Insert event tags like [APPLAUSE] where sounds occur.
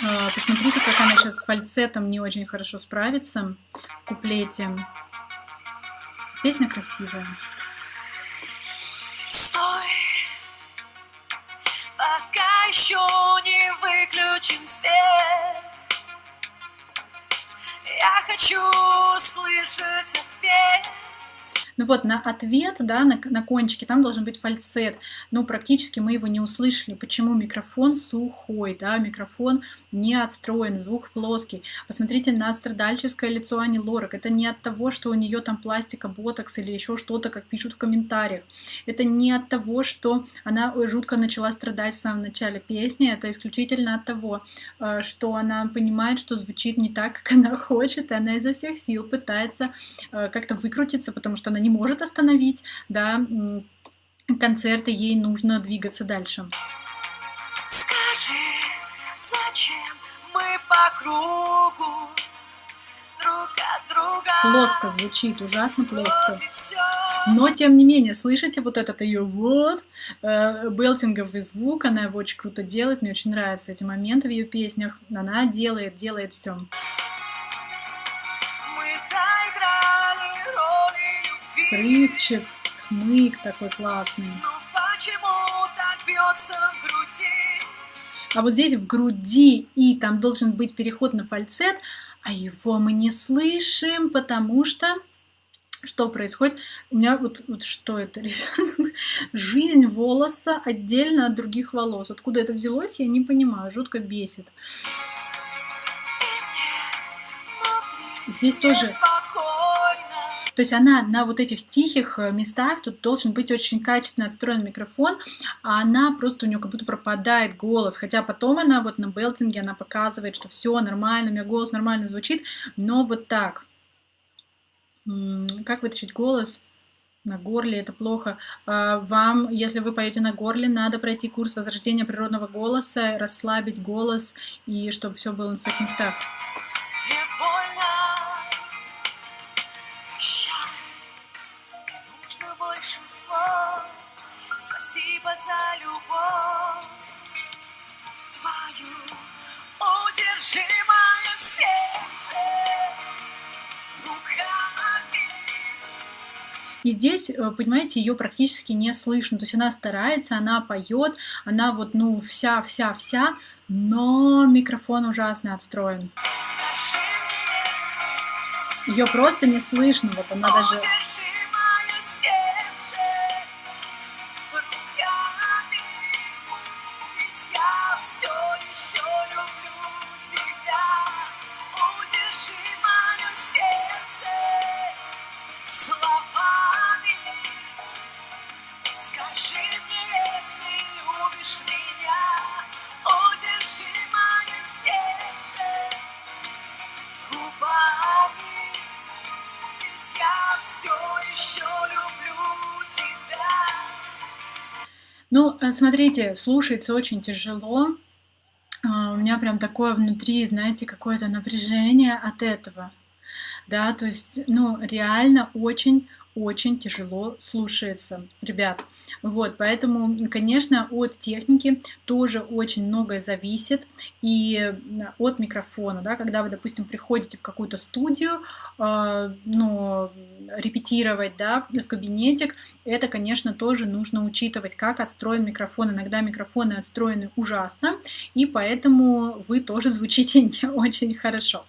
А, посмотрите, как она сейчас с фальцетом не очень хорошо справится в куплете. Песня красивая. Стой, пока еще не выключен свет. Я хочу слышать ответ. Ну вот на ответ, да, на, на кончике, там должен быть фальцет. Но практически мы его не услышали. Почему микрофон сухой, да, микрофон не отстроен, звук плоский. Посмотрите на страдальческое лицо Ани Лорак. Это не от того, что у нее там пластика, ботокс или еще что-то, как пишут в комментариях. Это не от того, что она жутко начала страдать в самом начале песни. Это исключительно от того, э, что она понимает, что звучит не так, как она хочет, и она изо всех сил пытается э, как-то выкрутиться, потому что она не не может остановить, да, концерты, ей нужно двигаться дальше. Скажи, зачем мы по кругу друг от друга? Плоско звучит, ужасно плоско. Но, тем не менее, слышите вот этот ее вот, э, белтинговый звук, она его очень круто делает, мне очень нравятся эти моменты в ее песнях, она делает, делает все. Срывчик, хмык такой классный. А вот здесь в груди и там должен быть переход на фальцет, а его мы не слышим, потому что что происходит? У меня вот, вот что это, [LAUGHS] Жизнь волоса отдельно от других волос. Откуда это взялось, я не понимаю, жутко бесит. Здесь тоже то есть она на вот этих тихих э, местах, тут должен быть очень качественно отстроен микрофон, а она просто у нее как будто пропадает голос, хотя потом она вот на белтинге, она показывает, что все нормально, у меня голос нормально звучит, но вот так. Как вытащить голос? На горле это плохо. А, вам, если вы поете на горле, надо пройти курс возрождения природного голоса, расслабить голос и чтобы все было на своих местах. За любовь твою. Удержи мое сердце руками. И здесь, э, понимаете, ее практически не слышно. То есть она старается, она поет, она вот, ну, вся-вся-вся, но микрофон ужасно отстроен. Ее просто не слышно, вот она даже... Ну, э, смотрите, слушается очень тяжело. А, у меня прям такое внутри, знаете, какое-то напряжение от этого. Да, то есть, ну, реально очень очень тяжело слушается, ребят. Вот, поэтому, конечно, от техники тоже очень многое зависит и от микрофона, да, когда вы, допустим, приходите в какую-то студию, э, ну, репетировать, да, в кабинетик, это, конечно, тоже нужно учитывать, как отстроен микрофон. Иногда микрофоны отстроены ужасно, и поэтому вы тоже звучите [LAUGHS] не очень хорошо.